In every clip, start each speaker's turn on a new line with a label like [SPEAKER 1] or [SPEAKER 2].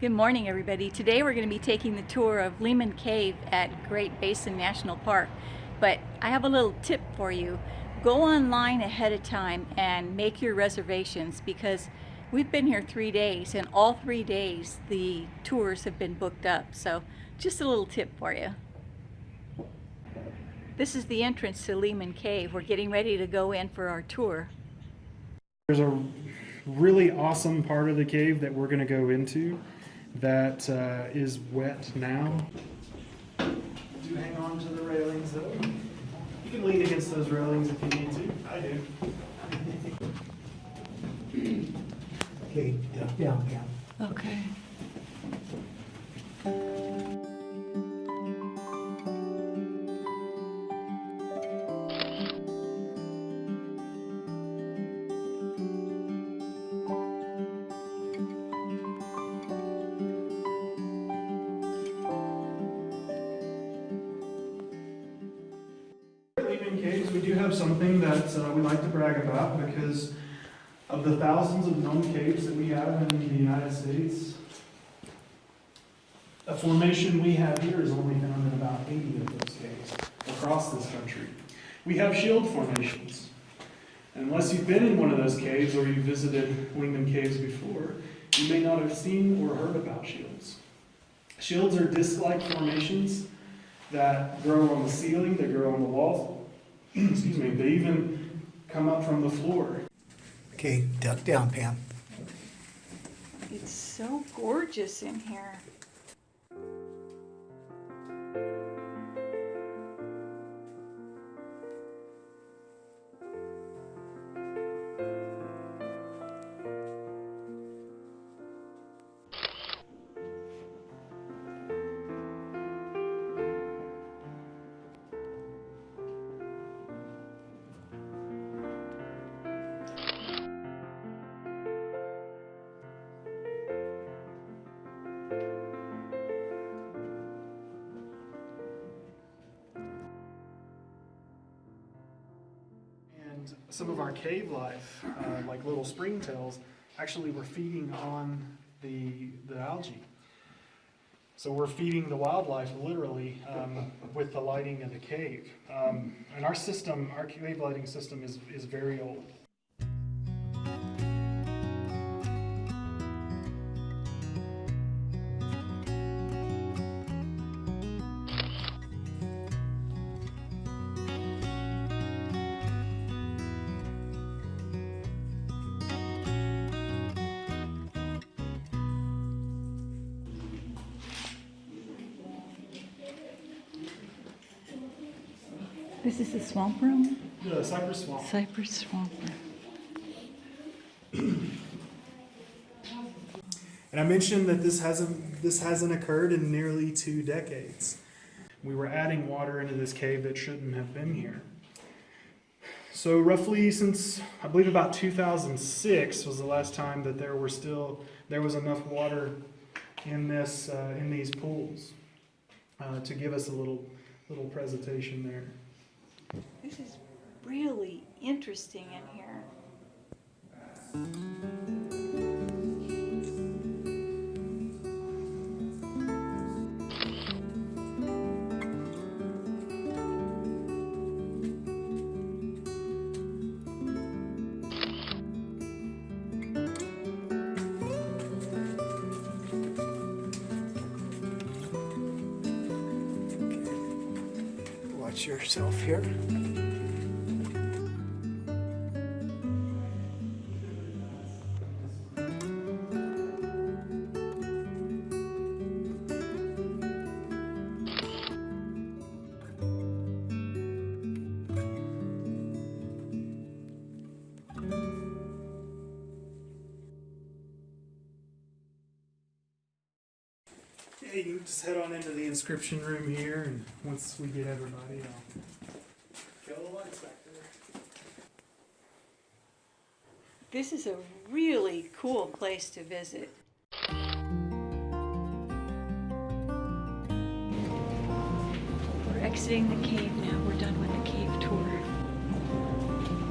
[SPEAKER 1] Good morning everybody. Today we're going to be taking the tour of Lehman Cave at Great Basin National Park. But I have a little tip for you. Go online ahead of time and make your reservations because we've been here three days and all three days the tours have been booked up. So just a little tip for you. This is the entrance to Lehman Cave. We're getting ready to go in for our tour.
[SPEAKER 2] There's a really awesome part of the cave that we're going to go into that uh, is wet now. Do hang on to the railings though. You can lean against those railings if you need to. I do.
[SPEAKER 3] Okay, down, down.
[SPEAKER 1] Okay.
[SPEAKER 2] Lehman Caves, we do have something that uh, we like to brag about because of the thousands of known caves that we have in the United States, a formation we have here is only found in about 80 of those caves across this country. We have shield formations. Unless you've been in one of those caves or you've visited Lehman Caves before, you may not have seen or heard about shields. Shields are disc-like formations that grow on the ceiling, they grow on the walls, excuse me, they even come up from the floor.
[SPEAKER 3] Okay, duck down, Pam.
[SPEAKER 1] It's so gorgeous in here.
[SPEAKER 2] Some of our cave life, uh, like little springtails, actually were feeding on the, the algae. So we're feeding the wildlife literally um, with the lighting of the cave. Um, and our system, our cave lighting system is, is very old.
[SPEAKER 1] This is the swamp room?
[SPEAKER 2] The cypress swamp.
[SPEAKER 1] Cypress swamp room.
[SPEAKER 2] And I mentioned that this hasn't, this hasn't occurred in nearly two decades. We were adding water into this cave that shouldn't have been here. So roughly since, I believe about 2006 was the last time that there were still, there was enough water in this, uh, in these pools uh, to give us a little, little presentation there.
[SPEAKER 1] This is really interesting in here.
[SPEAKER 3] Yourself here.
[SPEAKER 2] Yeah, you just head on into the inscription room here, and once we get everybody, I'll kill the lights back there.
[SPEAKER 1] This is a really cool place to visit. We're exiting the cave now. We're done with the cave tour.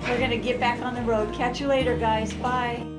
[SPEAKER 1] We're gonna get back on the road. Catch you later, guys. Bye.